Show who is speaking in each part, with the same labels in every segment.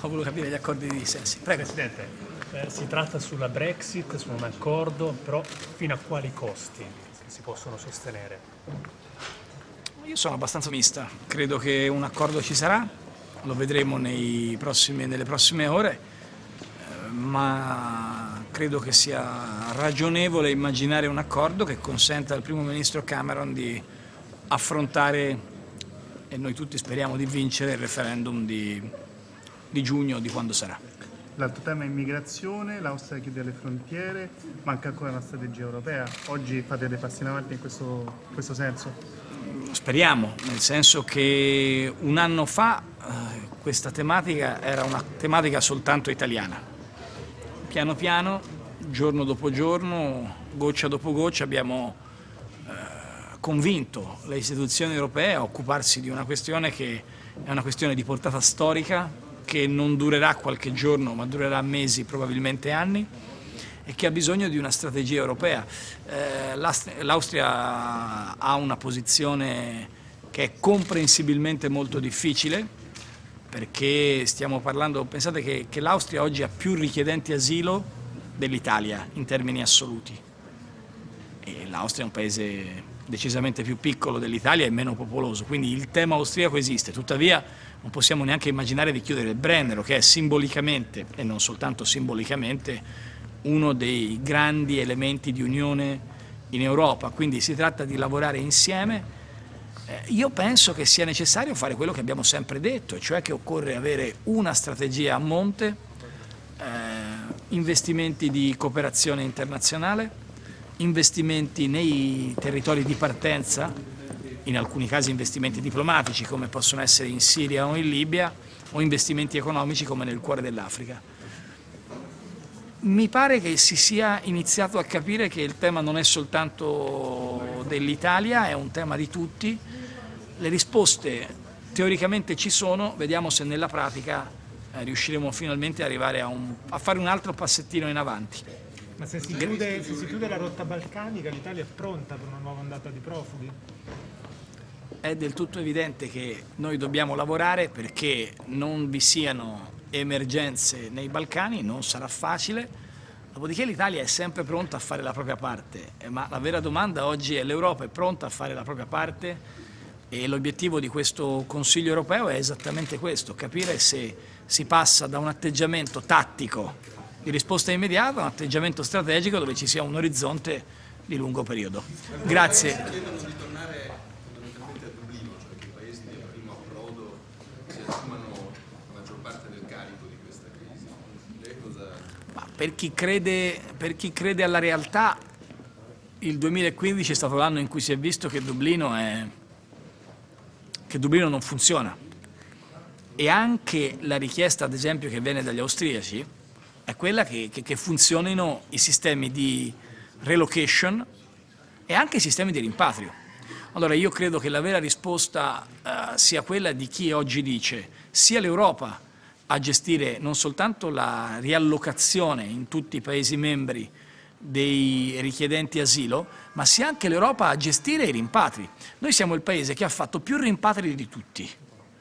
Speaker 1: ho voluto capire gli accordi di sensi. Prego.
Speaker 2: Presidente, eh, si tratta sulla Brexit, su un accordo, però fino a quali costi si possono sostenere?
Speaker 1: Io sono abbastanza mista, credo che un accordo ci sarà, lo vedremo prossimi, nelle prossime ore, eh, ma credo che sia ragionevole immaginare un accordo che consenta al primo ministro Cameron di affrontare, e noi tutti speriamo di vincere, il referendum di, di giugno, di quando sarà.
Speaker 3: L'altro tema è immigrazione, l'Austria chiude le frontiere, manca ancora una strategia europea. Oggi fate dei passi in avanti in questo, in questo senso?
Speaker 1: Speriamo, nel senso che un anno fa eh, questa tematica era una tematica soltanto italiana. Piano piano, giorno dopo giorno, goccia dopo goccia abbiamo eh, convinto le istituzioni europee a occuparsi di una questione che è una questione di portata storica, che non durerà qualche giorno ma durerà mesi, probabilmente anni e che ha bisogno di una strategia europea. Eh, L'Austria ha una posizione che è comprensibilmente molto difficile perché stiamo parlando, pensate che, che l'Austria oggi ha più richiedenti asilo dell'Italia in termini assoluti e l'Austria è un paese decisamente più piccolo dell'Italia e meno popoloso, quindi il tema austriaco esiste, tuttavia non possiamo neanche immaginare di chiudere il Brennero, che è simbolicamente, e non soltanto simbolicamente, uno dei grandi elementi di unione in Europa, quindi si tratta di lavorare insieme. Eh, io penso che sia necessario fare quello che abbiamo sempre detto, cioè che occorre avere una strategia a monte, eh, investimenti di cooperazione internazionale, investimenti nei territori di partenza, in alcuni casi investimenti diplomatici come possono essere in Siria o in Libia o investimenti economici come nel cuore dell'Africa. Mi pare che si sia iniziato a capire che il tema non è soltanto dell'Italia, è un tema di tutti. Le risposte teoricamente ci sono, vediamo se nella pratica eh, riusciremo finalmente arrivare a, un, a fare un altro passettino in avanti.
Speaker 2: Ma se si, chiude, se si chiude la rotta balcanica l'Italia è pronta per una nuova ondata di profughi?
Speaker 1: è del tutto evidente che noi dobbiamo lavorare perché non vi siano emergenze nei Balcani, non sarà facile, dopodiché l'Italia è sempre pronta a fare la propria parte, ma la vera domanda oggi è l'Europa è pronta a fare la propria parte? E l'obiettivo di questo Consiglio europeo è esattamente questo, capire se si passa da un atteggiamento tattico di risposta immediata un atteggiamento strategico dove ci sia un orizzonte di lungo periodo. Grazie. Per chi, crede, per chi crede alla realtà, il 2015 è stato l'anno in cui si è visto che Dublino, è, che Dublino non funziona. E anche la richiesta, ad esempio, che viene dagli austriaci, è quella che, che, che funzionino i sistemi di relocation e anche i sistemi di rimpatrio. Allora io credo che la vera risposta uh, sia quella di chi oggi dice sia l'Europa a gestire non soltanto la riallocazione in tutti i Paesi membri dei richiedenti asilo, ma sia anche l'Europa a gestire i rimpatri. Noi siamo il Paese che ha fatto più rimpatri di tutti.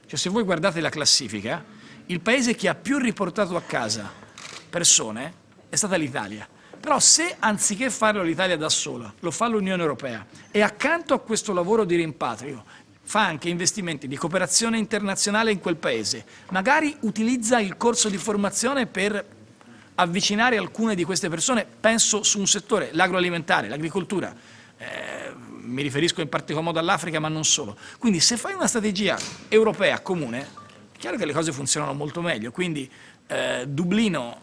Speaker 1: Cioè, se voi guardate la classifica, il Paese che ha più riportato a casa persone è stata l'Italia. Però se anziché farlo l'Italia da sola, lo fa l'Unione Europea e accanto a questo lavoro di rimpatrio fa anche investimenti di cooperazione internazionale in quel paese, magari utilizza il corso di formazione per avvicinare alcune di queste persone, penso su un settore, l'agroalimentare, l'agricoltura, eh, mi riferisco in particolar modo all'Africa ma non solo. Quindi se fai una strategia europea comune, è chiaro che le cose funzionano molto meglio, quindi eh, Dublino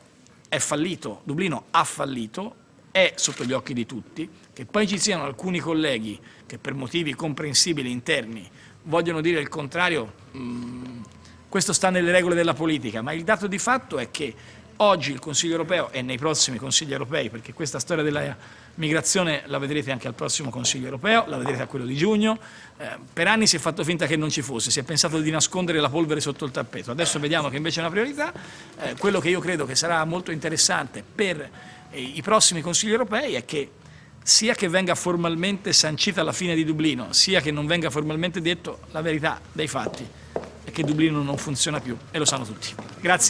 Speaker 1: è fallito, Dublino ha fallito, è sotto gli occhi di tutti, che poi ci siano alcuni colleghi che per motivi comprensibili interni vogliono dire il contrario, mh, mm, questo sta nelle regole della politica, ma il dato di fatto è che oggi il Consiglio europeo e nei prossimi Consigli europei, perché questa storia della migrazione la vedrete anche al prossimo Consiglio europeo, la vedrete a quello di giugno, eh, per anni si è fatto finta che non ci fosse, si è pensato di nascondere la polvere sotto il tappeto, adesso vediamo che invece è una priorità, eh, quello che io credo che sarà molto interessante per eh, i prossimi Consigli europei è che sia che venga formalmente sancita la fine di Dublino, sia che non venga formalmente detto la verità dei fatti. è che Dublino non funziona più e lo sanno tutti. Grazie.